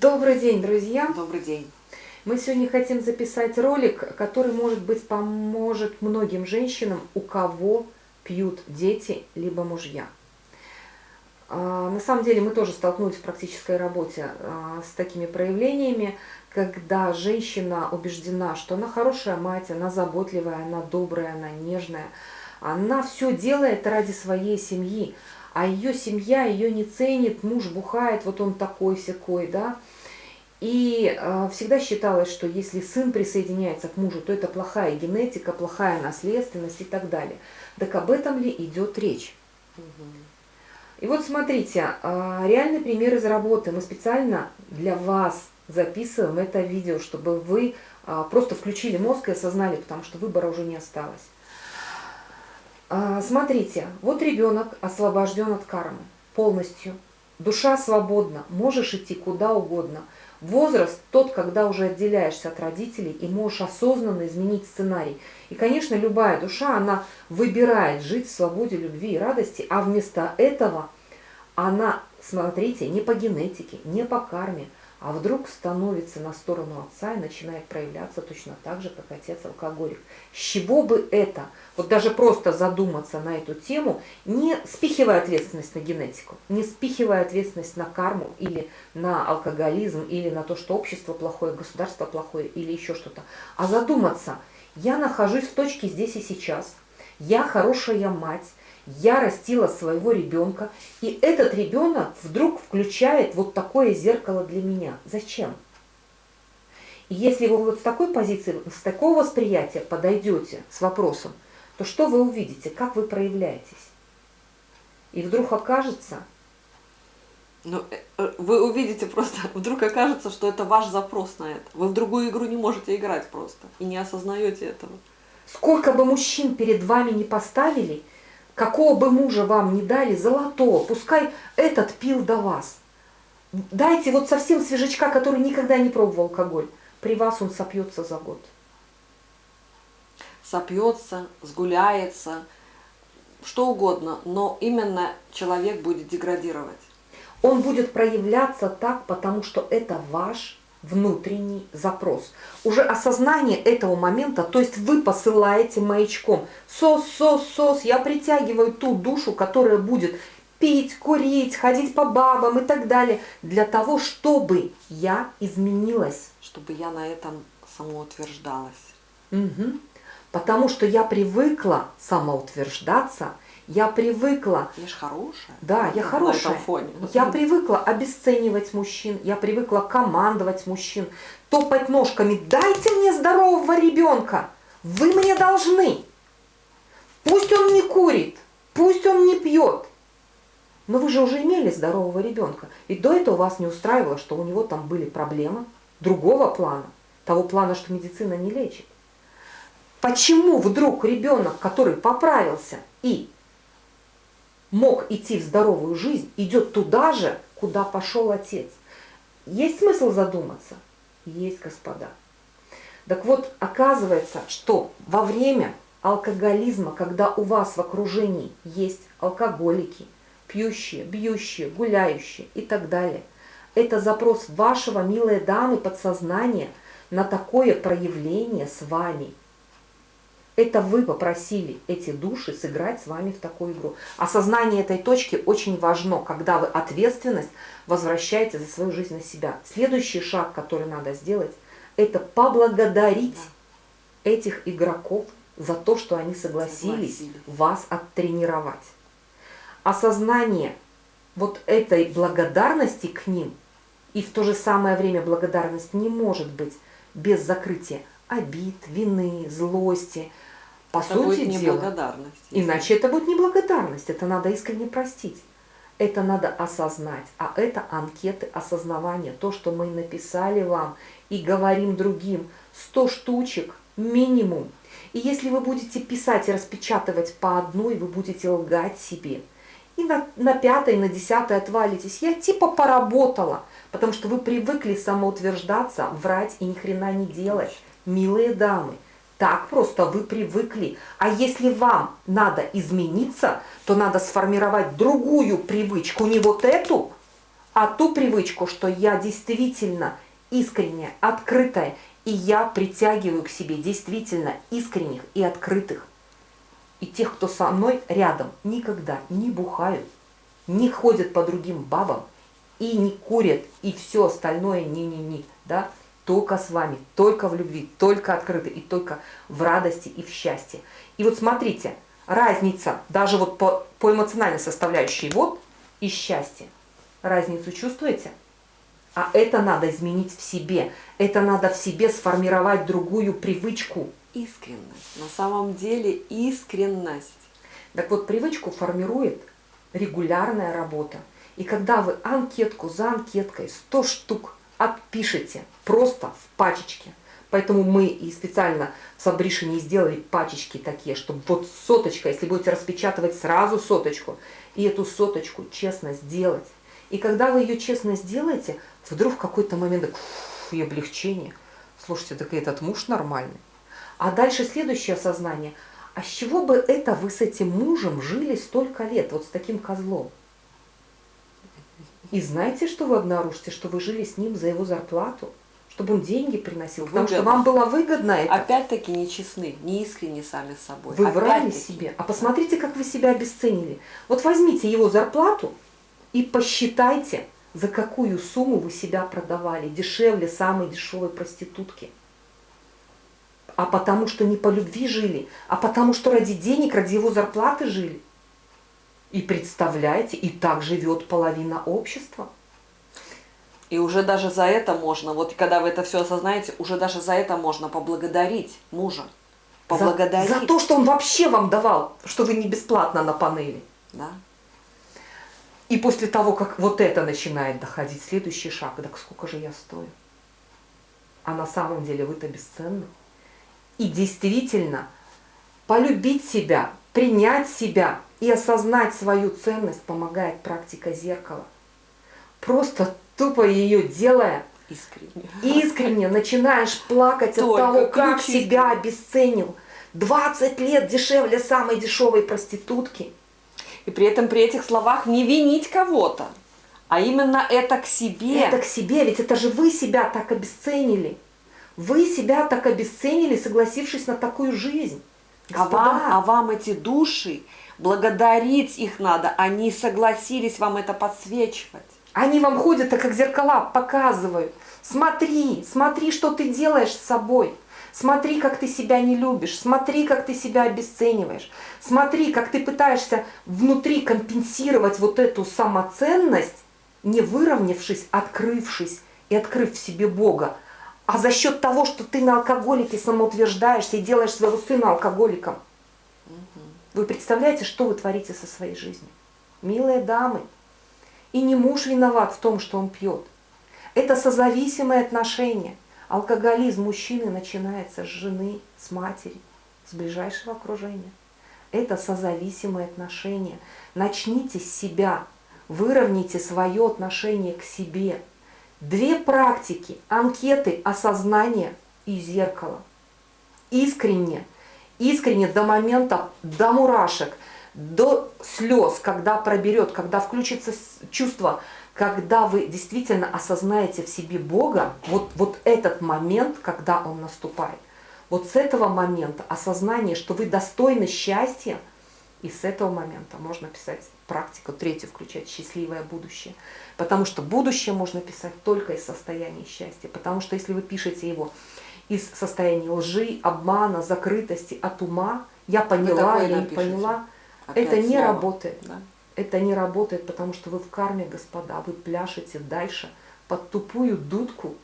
Добрый день, друзья! Добрый день! Мы сегодня хотим записать ролик, который, может быть, поможет многим женщинам, у кого пьют дети, либо мужья. А, на самом деле мы тоже столкнулись в практической работе а, с такими проявлениями, когда женщина убеждена, что она хорошая мать, она заботливая, она добрая, она нежная, она все делает ради своей семьи, а ее семья ее не ценит, муж бухает, вот он такой-сякой, да, и э, всегда считалось, что если сын присоединяется к мужу, то это плохая генетика, плохая наследственность и так далее. Так об этом ли идет речь? Угу. И вот смотрите, э, реальный пример из работы. Мы специально для вас записываем это видео, чтобы вы э, просто включили мозг и осознали, потому что выбора уже не осталось. Э, смотрите, вот ребенок освобожден от кармы полностью. Душа свободна, можешь идти куда угодно – Возраст тот, когда уже отделяешься от родителей и можешь осознанно изменить сценарий. И, конечно, любая душа, она выбирает жить в свободе, любви и радости, а вместо этого она, смотрите, не по генетике, не по карме, а вдруг становится на сторону отца и начинает проявляться точно так же, как отец алкоголик. С чего бы это? Вот даже просто задуматься на эту тему, не спихивая ответственность на генетику, не спихивая ответственность на карму или на алкоголизм, или на то, что общество плохое, государство плохое, или еще что-то, а задуматься, я нахожусь в точке здесь и сейчас, я хорошая мать, я растила своего ребенка, и этот ребенок вдруг включает вот такое зеркало для меня. Зачем? И если вы вот с такой позиции, с такого восприятия подойдете с вопросом, то что вы увидите, как вы проявляетесь? И вдруг окажется... Ну, э, э, вы увидите просто, вдруг окажется, что это ваш запрос на это. Вы в другую игру не можете играть просто и не осознаете этого. Сколько бы мужчин перед вами не поставили – какого бы мужа вам не дали, золотого, пускай этот пил до вас. Дайте вот совсем свежачка, который никогда не пробовал алкоголь. При вас он сопьется за год. Сопьется, сгуляется, что угодно, но именно человек будет деградировать. Он будет проявляться так, потому что это ваш внутренний запрос. Уже осознание этого момента, то есть вы посылаете маячком. Сос, сос, сос, я притягиваю ту душу, которая будет пить, курить, ходить по бабам и так далее, для того, чтобы я изменилась. Чтобы я на этом самоутверждалась. Угу. Потому что я привыкла самоутверждаться – я привыкла... Я же хорошая. Да, я хорошая. Этом фоне. Я привыкла обесценивать мужчин, я привыкла командовать мужчин, топать ножками. Дайте мне здорового ребенка, вы мне должны. Пусть он не курит, пусть он не пьет. Но вы же уже имели здорового ребенка. И до этого вас не устраивало, что у него там были проблемы другого плана, того плана, что медицина не лечит. Почему вдруг ребенок, который поправился и мог идти в здоровую жизнь, идет туда же, куда пошел отец. Есть смысл задуматься? Есть, господа. Так вот, оказывается, что во время алкоголизма, когда у вас в окружении есть алкоголики, пьющие, бьющие, гуляющие и так далее, это запрос вашего, милые дамы, подсознания на такое проявление с вами – это вы попросили эти души сыграть с вами в такую игру. Осознание этой точки очень важно, когда вы ответственность возвращаете за свою жизнь на себя. Следующий шаг, который надо сделать, это поблагодарить этих игроков за то, что они согласились Согласили. вас оттренировать. Осознание вот этой благодарности к ним, и в то же самое время благодарность не может быть без закрытия обид, вины, злости, по это сути будет дела. Иначе это будет неблагодарность, это надо искренне простить. Это надо осознать, а это анкеты осознавания, то, что мы написали вам и говорим другим, 100 штучек минимум. И если вы будете писать и распечатывать по одной, вы будете лгать себе. И на, на пятой, на десятой отвалитесь. Я типа поработала, потому что вы привыкли самоутверждаться, врать и ни хрена не делать. Милые дамы, так просто вы привыкли. А если вам надо измениться, то надо сформировать другую привычку, не вот эту, а ту привычку, что я действительно искренняя, открытая, и я притягиваю к себе действительно искренних и открытых. И тех, кто со мной рядом, никогда не бухают, не ходят по другим бабам, и не курят, и все остальное не-не-не, да, только с вами, только в любви, только открыты, и только в радости и в счастье. И вот смотрите, разница, даже вот по, по эмоциональной составляющей, вот и счастье. Разницу чувствуете? А это надо изменить в себе. Это надо в себе сформировать другую привычку. Искренность. На самом деле искренность. Так вот, привычку формирует регулярная работа. И когда вы анкетку за анкеткой 100 штук отпишете просто в пачечке, поэтому мы и специально в Сабришине сделали пачечки такие, чтобы вот соточка, если будете распечатывать сразу соточку, и эту соточку честно сделать. И когда вы ее честно сделаете, вдруг в какой-то момент фу, и облегчение. Слушайте, так этот муж нормальный. А дальше следующее осознание. А с чего бы это вы с этим мужем жили столько лет, вот с таким козлом? И знаете, что вы обнаружите? Что вы жили с ним за его зарплату, чтобы он деньги приносил, потому что вам было выгодно это. Опять-таки нечестны, не искренне сами с собой. Вы врали себе. А посмотрите, как вы себя обесценили. Вот возьмите его зарплату и посчитайте, за какую сумму вы себя продавали, дешевле самой дешевой проститутки. А потому что не по любви жили, а потому что ради денег, ради его зарплаты жили. И представляете, и так живет половина общества. И уже даже за это можно, вот когда вы это все осознаете, уже даже за это можно поблагодарить мужа. Поблагодарить. За, за то, что он вообще вам давал, что вы не бесплатно на панели. Да. И после того, как вот это начинает доходить, следующий шаг, так сколько же я стою? А на самом деле вы-то бесценны. И действительно, полюбить себя, принять себя и осознать свою ценность помогает практика зеркала. Просто тупо ее делая, искренне, искренне начинаешь плакать Только от того, как себя обесценил. 20 лет дешевле самой дешевой проститутки – и при этом при этих словах не винить кого-то, а именно это к себе. Это к себе, ведь это же вы себя так обесценили. Вы себя так обесценили, согласившись на такую жизнь. А вам, а вам эти души, благодарить их надо, они согласились вам это подсвечивать. Они вам ходят, так как зеркала показывают. Смотри, смотри, что ты делаешь с собой. Смотри, как ты себя не любишь, смотри, как ты себя обесцениваешь, смотри, как ты пытаешься внутри компенсировать вот эту самоценность, не выровнявшись, открывшись и открыв в себе Бога, а за счет того, что ты на алкоголике самоутверждаешься и делаешь своего сына алкоголиком. Вы представляете, что вы творите со своей жизнью? Милые дамы, и не муж виноват в том, что он пьет. Это созависимые отношения – Алкоголизм мужчины начинается с жены, с матери, с ближайшего окружения. Это созависимые отношения. Начните с себя, выровняйте свое отношение к себе. Две практики, анкеты, осознание и зеркало. Искренне, искренне до момента, до мурашек, до слез, когда проберет, когда включится чувство когда вы действительно осознаете в себе Бога, вот, вот этот момент, когда Он наступает, вот с этого момента осознание, что вы достойны счастья, и с этого момента можно писать практику третью, включать счастливое будущее. Потому что будущее можно писать только из состояния счастья. Потому что если вы пишете его из состояния лжи, обмана, закрытости, от ума, я поняла, я не поняла, Опять это не снова. работает. Да? это не работает, потому что вы в карме, господа, вы пляшете дальше под тупую дудку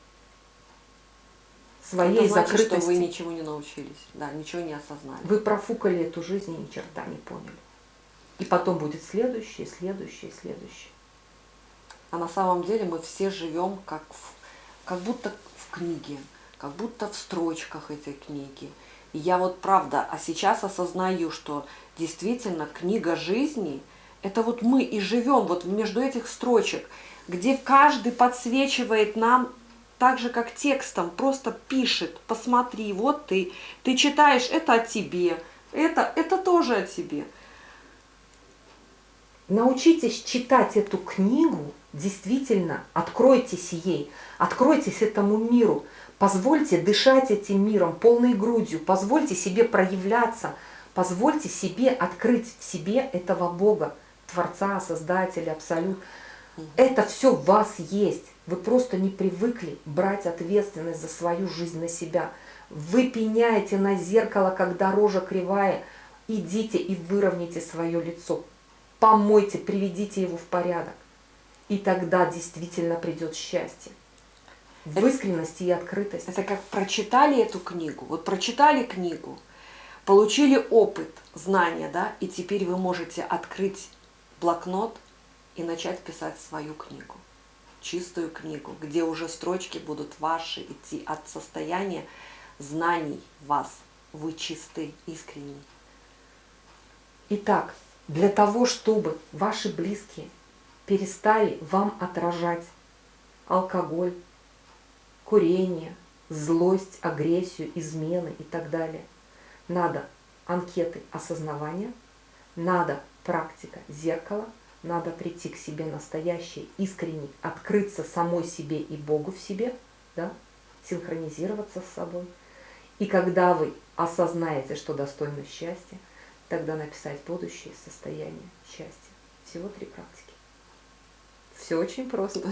своей это значит, закрытости. что вы ничего не научились, да, ничего не осознали. Вы профукали эту жизнь и ни черта не поняли. И потом будет следующее, следующее, следующее. А на самом деле мы все живем как, в, как будто в книге, как будто в строчках этой книги. И я вот правда, а сейчас осознаю, что действительно книга жизни – это вот мы и живем вот между этих строчек, где каждый подсвечивает нам так же, как текстом, просто пишет, посмотри, вот ты, ты читаешь, это о тебе, это, это тоже о тебе. Научитесь читать эту книгу действительно откройтесь ей, откройтесь этому миру, позвольте дышать этим миром полной грудью, позвольте себе проявляться, позвольте себе открыть в себе этого Бога, Творца, Создателя, Абсолют. Это все в вас есть. Вы просто не привыкли брать ответственность за свою жизнь на себя. Вы пеняете на зеркало, когда рожа кривая. Идите и выровняйте свое лицо. Помойте, приведите его в порядок. И тогда действительно придет счастье. В искренности и открытости. Это как прочитали эту книгу, вот прочитали книгу, получили опыт, знания, да, и теперь вы можете открыть блокнот и начать писать свою книгу, чистую книгу, где уже строчки будут ваши идти от состояния знаний вас. Вы чисты, искренни. Итак, для того, чтобы ваши близкие перестали вам отражать алкоголь, курение, злость, агрессию, измены и так далее, надо анкеты осознавания, надо практика зеркала, надо прийти к себе настоящей, искренней, открыться самой себе и Богу в себе, да, синхронизироваться с собой. И когда вы осознаете, что достойно счастья, тогда написать будущее состояние счастья. Всего три практики. Все очень просто.